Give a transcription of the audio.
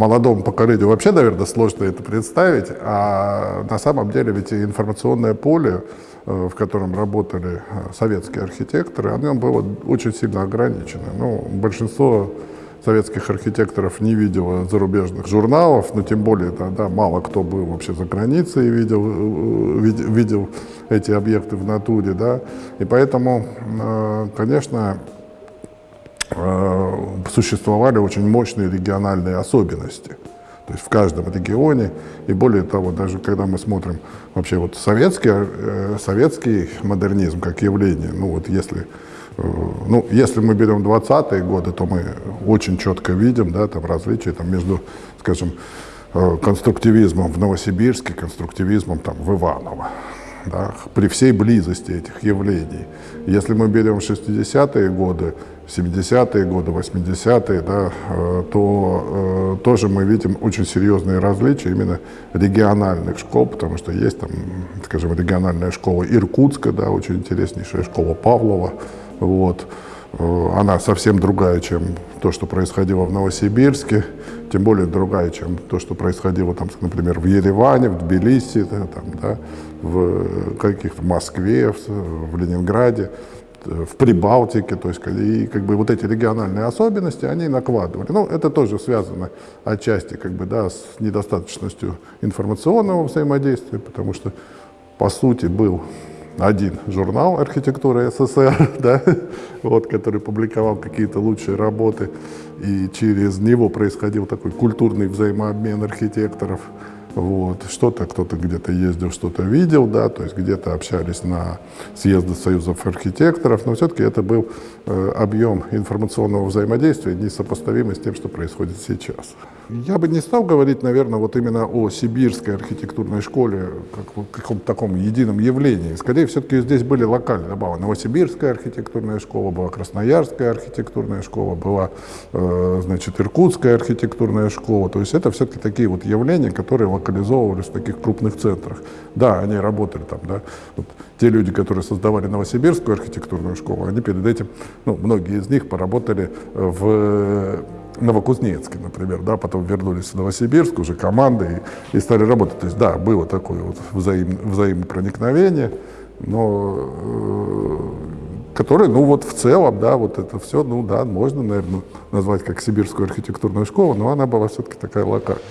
молодому поколению вообще, наверное, сложно это представить, а на самом деле ведь информационное поле, э, в котором работали э, советские архитекторы, оно было очень сильно ограничено. Ну, большинство советских архитекторов не видела зарубежных журналов, но тем более тогда мало кто был вообще за границей и видел, э, видел эти объекты в натуре, да, и поэтому, конечно, существовали очень мощные региональные особенности. То есть в каждом регионе, и более того, даже когда мы смотрим вообще вот советский, э, советский модернизм как явление, ну вот если, э, ну, если мы берем 20-е годы, то мы очень четко видим да, там различия там, между, скажем, э, конструктивизмом в Новосибирске, конструктивизмом там, в Иваново. Да, при всей близости этих явлений. Если мы берем 60-е годы, 70-е годы, 80-е, да, э, то э, тоже мы видим очень серьезные различия именно региональных школ, потому что есть там, скажем, региональная школа Иркутска, да, очень интереснейшая школа Павлова, вот, она совсем другая, чем то, что происходило в Новосибирске, тем более другая, чем то, что происходило, там, например, в Ереване, в Тбилиси, да, там, да, в каких-то Москве, в, в Ленинграде в Прибалтике, то есть и как бы вот эти региональные особенности, они накладывали. Ну, это тоже связано отчасти как бы, да, с недостаточностью информационного взаимодействия, потому что, по сути, был один журнал архитектуры СССР, да, вот, который публиковал какие-то лучшие работы, и через него происходил такой культурный взаимообмен архитекторов. Вот. Что-то кто-то где-то ездил, что-то видел, да, то есть где-то общались на съезды союзов архитекторов, но все-таки это был э, объем информационного взаимодействия, несопоставимый с тем, что происходит сейчас. Я бы не стал говорить, наверное, вот именно о сибирской архитектурной школе, как каком-то таком едином явлении. Скорее, все-таки здесь были локальные. Была Новосибирская архитектурная школа, была Красноярская архитектурная школа, была, э, значит, Иркутская архитектурная школа. То есть это все-таки такие вот явления, которые локализовывались в таких крупных центрах. Да, они работали там, да. Вот те люди, которые создавали Новосибирскую архитектурную школу, они перед этим, ну, многие из них поработали в Новокузнецке, например, да, потом вернулись в Новосибирск уже командой и, и стали работать. То есть, да, было такое вот взаим, взаимопроникновение, но э, которое, ну вот в целом, да, вот это все, ну да, можно, наверное, назвать как сибирскую архитектурную школу, но она была все-таки такая локальная.